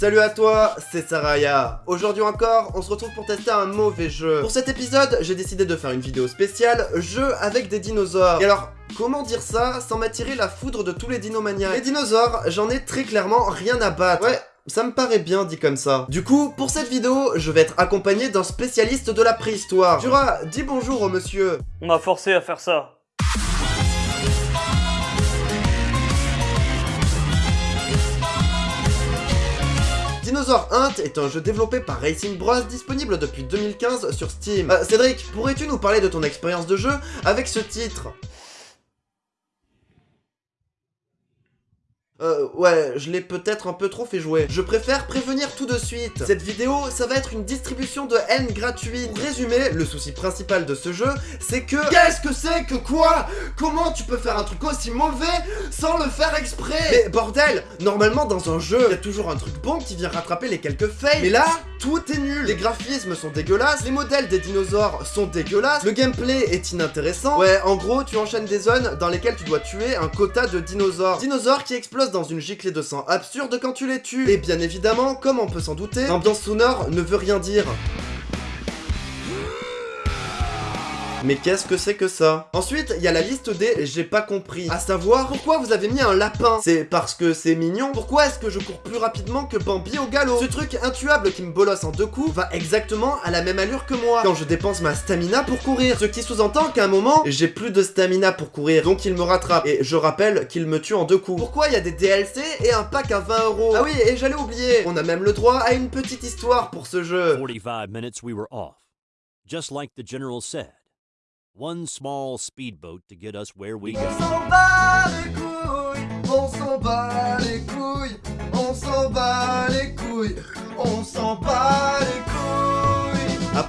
Salut à toi, c'est Saraya. Aujourd'hui encore, on se retrouve pour tester un mauvais jeu. Pour cet épisode, j'ai décidé de faire une vidéo spéciale jeu avec des dinosaures. Et alors, Comment dire ça sans m'attirer la foudre de tous les dinomaniacs Les dinosaures, j'en ai très clairement rien à battre. Ouais, ça me paraît bien dit comme ça. Du coup, pour cette vidéo, je vais être accompagné d'un spécialiste de la préhistoire. Jura, dis bonjour au monsieur. On m'a forcé à faire ça. Dinosaur Hunt est un jeu développé par Racing Bros disponible depuis 2015 sur Steam. Euh, Cédric, pourrais-tu nous parler de ton expérience de jeu avec ce titre? Euh, ouais, je l'ai peut-être un peu trop fait jouer. Je préfère prévenir tout de suite. Cette vidéo, ça va être une distribution de haine gratuite. Pour résumer, le souci principal de ce jeu, c'est que... Qu'est-ce que c'est que quoi? Comment tu peux faire un truc aussi mauvais sans le faire exprès? Mais bordel Normalement, dans un jeu, il y a toujours un truc bon qui vient rattraper les quelques fails. Mais là, tout est nul. Les graphismes sont dégueulasses, les modèles des dinosaures sont dégueulasses, le gameplay est inintéressant. Ouais, en gros, tu enchaînes des zones dans lesquelles tu dois tuer un quota de dinosaures. Dinosaures qui explosent dans une giclée de sang absurde quand tu les tues. Et bien évidemment, comme on peut s'en douter, l'ambiance sonore ne veut rien dire. Mais qu'est-ce que c'est que ça Ensuite, il y a la liste des j'ai pas compris. À savoir, pourquoi vous avez mis un lapin C'est parce que c'est mignon Pourquoi est-ce que je cours plus rapidement que Bambi au galop Ce truc intuable qui me bolosse en deux coups va exactement à la même allure que moi quand je dépense ma stamina pour courir. Ce qui sous-entend qu'à un moment, j'ai plus de stamina pour courir, donc il me rattrape. Et je rappelle qu'il me tue en deux coups. Pourquoi il y a des DLC et un pack à 20 euros Ah oui, et j'allais oublier, on a même le droit à une petite histoire pour ce jeu. 45 minutes we were off. Just like the general said. One small speedboat to get us where we go.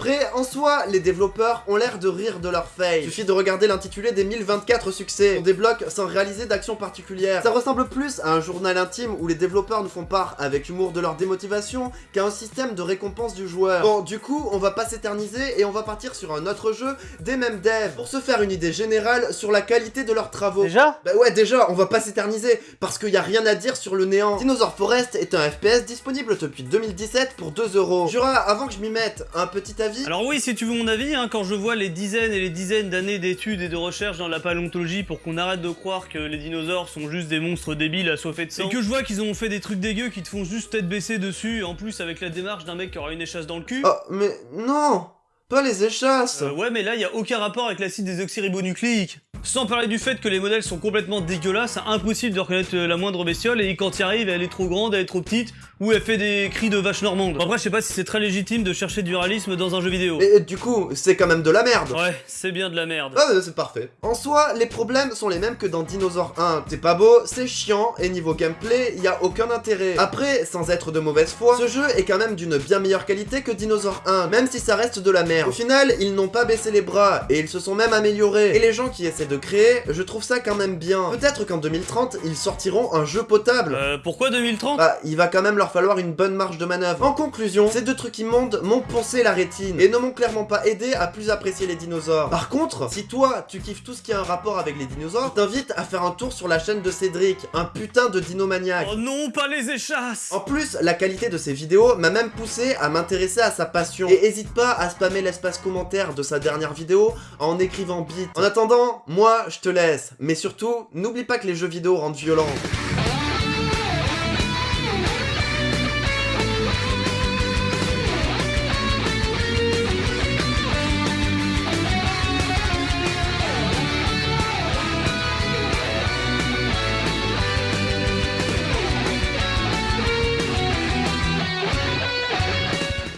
Après, en soi, les développeurs ont l'air de rire de leur fail. Suffit de regarder l'intitulé des 1024 succès. On débloque sans réaliser d'action particulière. Ça ressemble plus à un journal intime où les développeurs nous font part avec humour de leur démotivation qu'à un système de récompense du joueur. Bon, du coup, on va pas s'éterniser et on va partir sur un autre jeu des mêmes devs pour se faire une idée générale sur la qualité de leurs travaux. Déjà? Bah ouais, déjà, on va pas s'éterniser parce qu'il y a rien à dire sur le néant. Dinosaur Forest est un FPS disponible depuis 2017 pour 2 euros. Jura, avant que je m'y mette, un petit avis Alors oui, si tu veux mon avis, hein, quand je vois les dizaines et les dizaines d'années d'études et de recherches dans la paléontologie pour qu'on arrête de croire que les dinosaures sont juste des monstres débiles assoiffés de sang, et que je vois qu'ils ont fait des trucs dégueux qui te font juste tête baissée dessus, en plus avec la démarche d'un mec qui aura une échasse dans le cul... Oh, mais non Pas les échasses. Euh, ouais, mais là, il y a aucun rapport avec l'acide désoxyribonucléique. Sans parler du fait que les modèles sont complètement dégueulasses, c'est impossible de reconnaître la moindre bestiole, et quand y arrive, elle est trop grande, elle est trop petite, ou elle fait des cris de vache normande. Après, je sais pas si c'est très légitime de chercher du réalisme dans un jeu vidéo. Et du coup, c'est quand même de la merde Ouais, c'est bien de la merde. Ah, c'est parfait. En soi, les problèmes sont les mêmes que dans Dinosaur 1. C'est pas beau, c'est chiant, et niveau gameplay, y a aucun intérêt. Après, sans être de mauvaise foi, ce jeu est quand même d'une bien meilleure qualité que Dinosaur 1, même si ça reste de la merde. Au final, ils n'ont pas baissé les bras, et ils se sont même améliorés. Et les gens qui essaient de créer, je trouve ça quand même bien. Peut-être qu'en 2030, ils sortiront un jeu potable. Euh, pourquoi 2030 Bah, il va quand même leur falloir une bonne marge de manœuvre. En conclusion, ces deux trucs immondes m'ont poncé la rétine et ne m'ont clairement pas aidé à plus apprécier les dinosaures. Par contre, si toi, tu kiffes tout ce qui a un rapport avec les dinosaures, je t'invite à faire un tour sur la chaîne de Cédric, un putain de dinomaniaque. Oh non, pas les échasses En plus, la qualité de ses vidéos m'a même poussé à m'intéresser à sa passion. Et hésite pas à spammer l'espace commentaire de sa dernière vidéo en écrivant bit. En attendant, moi, je te laisse. Mais surtout, n'oublie pas que les jeux vidéo rendent violents.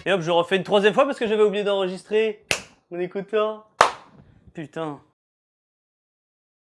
Et hop, je refais une troisième fois parce que j'avais oublié d'enregistrer mon écouteur. Putain.